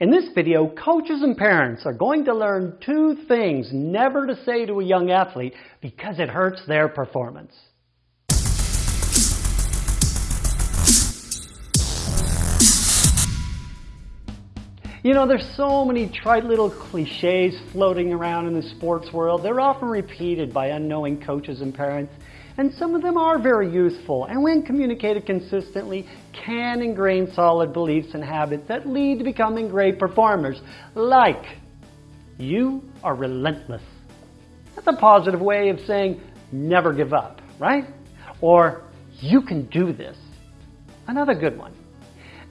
In this video, coaches and parents are going to learn two things never to say to a young athlete because it hurts their performance. You know, there's so many trite little cliches floating around in the sports world. They're often repeated by unknowing coaches and parents, and some of them are very useful, and when communicated consistently, can ingrain solid beliefs and habits that lead to becoming great performers, like, you are relentless. That's a positive way of saying, never give up, right? Or, you can do this. Another good one.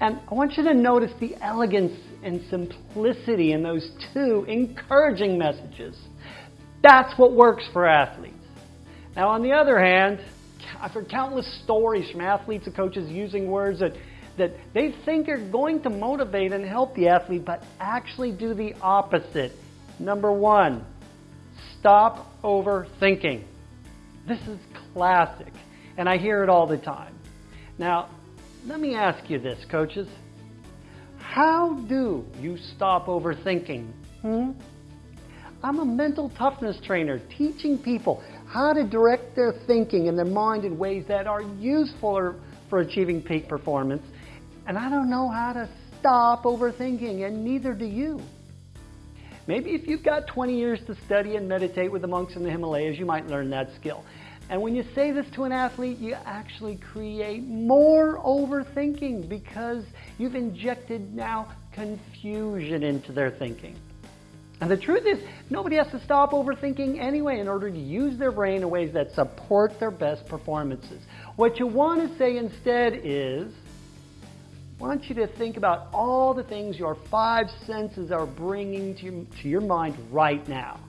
And I want you to notice the elegance and simplicity in those two encouraging messages. That's what works for athletes. Now, on the other hand, I've heard countless stories from athletes and coaches using words that, that they think are going to motivate and help the athlete, but actually do the opposite. Number one, stop overthinking. This is classic, and I hear it all the time. Now, let me ask you this, coaches. How do you stop overthinking? Hmm? I'm a mental toughness trainer teaching people how to direct their thinking and their mind in ways that are useful for achieving peak performance. And I don't know how to stop overthinking, and neither do you. Maybe if you've got 20 years to study and meditate with the monks in the Himalayas, you might learn that skill. And when you say this to an athlete, you actually create more overthinking because you've injected now confusion into their thinking. And the truth is, nobody has to stop overthinking anyway in order to use their brain in ways that support their best performances. What you want to say instead is, I want you to think about all the things your five senses are bringing to, to your mind right now.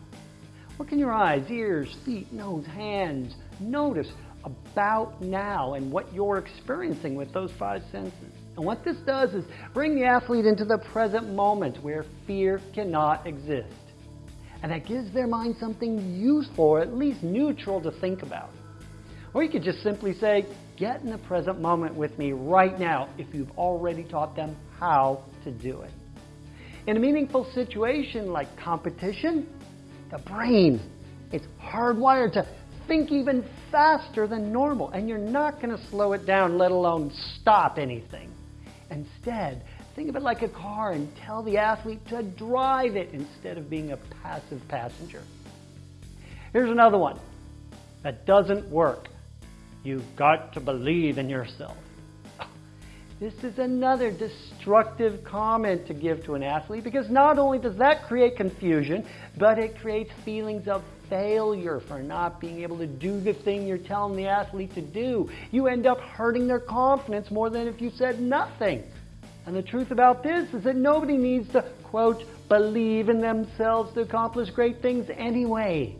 What can your eyes, ears, feet, nose, hands notice about now and what you're experiencing with those five senses? And what this does is bring the athlete into the present moment where fear cannot exist. And that gives their mind something useful or at least neutral to think about. Or you could just simply say, get in the present moment with me right now if you've already taught them how to do it. In a meaningful situation like competition, the brain is hardwired to think even faster than normal, and you're not going to slow it down, let alone stop anything. Instead, think of it like a car and tell the athlete to drive it instead of being a passive passenger. Here's another one that doesn't work. You've got to believe in yourself. This is another destructive comment to give to an athlete because not only does that create confusion, but it creates feelings of failure for not being able to do the thing you're telling the athlete to do. You end up hurting their confidence more than if you said nothing. And the truth about this is that nobody needs to, quote, believe in themselves to accomplish great things anyway.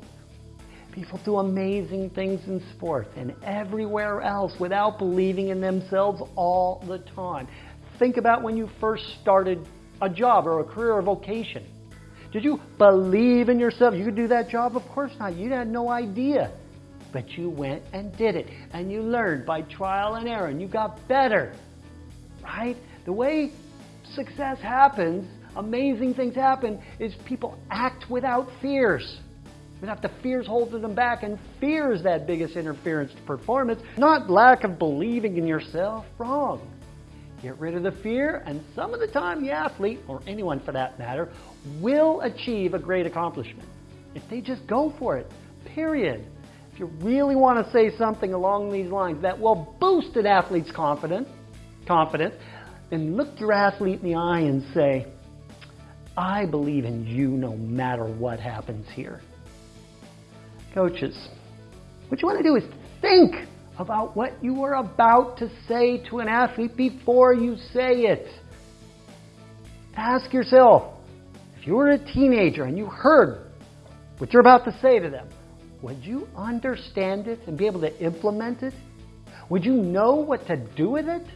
People do amazing things in sport and everywhere else without believing in themselves all the time. Think about when you first started a job or a career or vocation. Did you believe in yourself? You could do that job? Of course not. You had no idea. But you went and did it. And you learned by trial and error. And you got better. Right? The way success happens, amazing things happen, is people act without fears. Without the fears holding them back. And fear is that biggest interference to performance, not lack of believing in yourself. Wrong. Get rid of the fear, and some of the time the athlete, or anyone for that matter, will achieve a great accomplishment. If they just go for it, period. If you really want to say something along these lines that will boost an athlete's confidence, confidence, then look your athlete in the eye and say, I believe in you no matter what happens here. Coaches, what you want to do is think about what you are about to say to an athlete before you say it. Ask yourself, if you were a teenager and you heard what you're about to say to them, would you understand it and be able to implement it? Would you know what to do with it?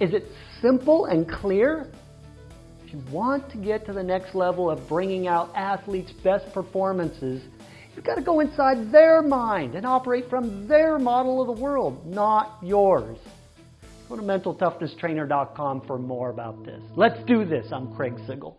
Is it simple and clear? If you want to get to the next level of bringing out athletes' best performances, You've got to go inside their mind and operate from their model of the world, not yours. Go to mentaltoughnesstrainer.com for more about this. Let's do this. I'm Craig Sigl.